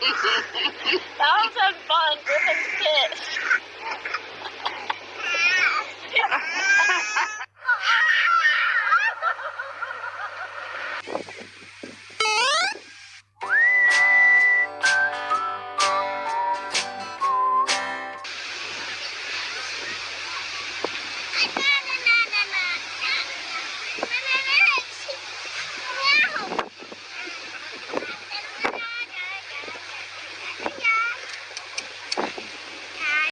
that was some fun. Griffin's pissed.